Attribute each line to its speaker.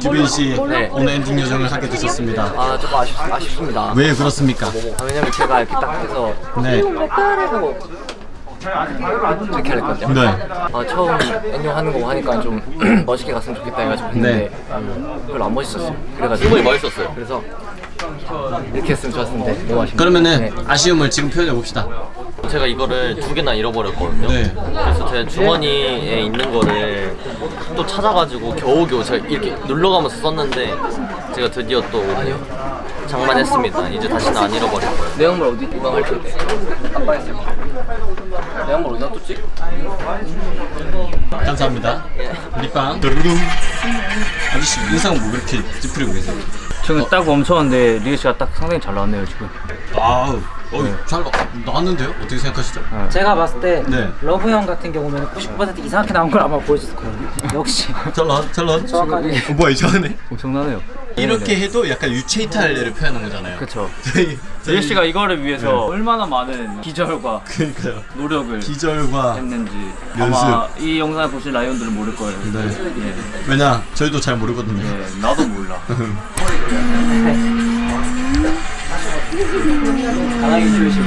Speaker 1: 주빈 씨
Speaker 2: 네.
Speaker 1: 오늘 엔딩 요정을 하게 되셨습니다.
Speaker 2: 아 조금 아쉽, 아쉽습니다.
Speaker 1: 왜 그렇습니까?
Speaker 2: 아, 왜냐면 제가 이렇게 딱 해서
Speaker 1: 네.
Speaker 2: 하고 이렇게 할 거죠.
Speaker 1: 네.
Speaker 2: 아 처음 엔딩 하는 거 하니까 좀 멋있게 갔으면 좋겠다 해가지고 했는데 음, 별로 안 멋있었어요. 그래가지고
Speaker 3: 충분히 멋있었어요.
Speaker 2: 그래서 이렇게 했으면 좋았는데 너무 아쉽네요.
Speaker 1: 그러면은
Speaker 2: 네.
Speaker 1: 아쉬움을 지금 표현해 봅시다.
Speaker 3: 제가 이거를 두 개나 잃어버렸거든요.
Speaker 1: 네.
Speaker 3: 그래서 제 주머니에 있는 거를 또 찾아가지고 겨우겨우 제가 이렇게 눌러가면서 썼는데 제가 드디어 또 장만했습니다. 이제 다시는 안 잃어버릴 거예요.
Speaker 2: 내 양말 어디 이방 할 텐데 아빠 했을 내 양말 어디다 뒀지?
Speaker 1: 감사합니다. 립밤. 드르릉. 아저씨 인상 뭐 그렇게 찌푸리고 계세요?
Speaker 4: 저는 딱 멈췄는데 리에 씨가 딱 상당히 잘 나왔네요 지금.
Speaker 1: 아우, 어, 잘 나, 나왔는데요? 어떻게 생각하시죠?
Speaker 5: 제가 봤을 때
Speaker 1: 네.
Speaker 5: 러브 형 같은 경우는 99% 이상하게 나온 걸 아마 보여줬을 거예요. 역시
Speaker 1: 잘 나왔, 잘 나왔.
Speaker 5: 정확하게.
Speaker 1: 어, 뭐야 이상하네.
Speaker 4: 엄청나네요.
Speaker 1: 이렇게 해도 약간 유체이탈을 표현한 거잖아요.
Speaker 4: 그쵸.
Speaker 1: 저희
Speaker 4: 씨가 이거를 위해서
Speaker 1: 네.
Speaker 4: 얼마나 많은 기절과
Speaker 1: 그러니까요.
Speaker 4: 노력을
Speaker 1: 기절과
Speaker 4: 했는지
Speaker 1: 연습.
Speaker 4: 아마 이 영상을 보실 라이온들은 모를 거예요.
Speaker 1: 네.
Speaker 4: 예.
Speaker 1: 왜냐 저희도 잘 모르거든요.
Speaker 4: 예, 나도 몰라.
Speaker 2: 강하게 조심.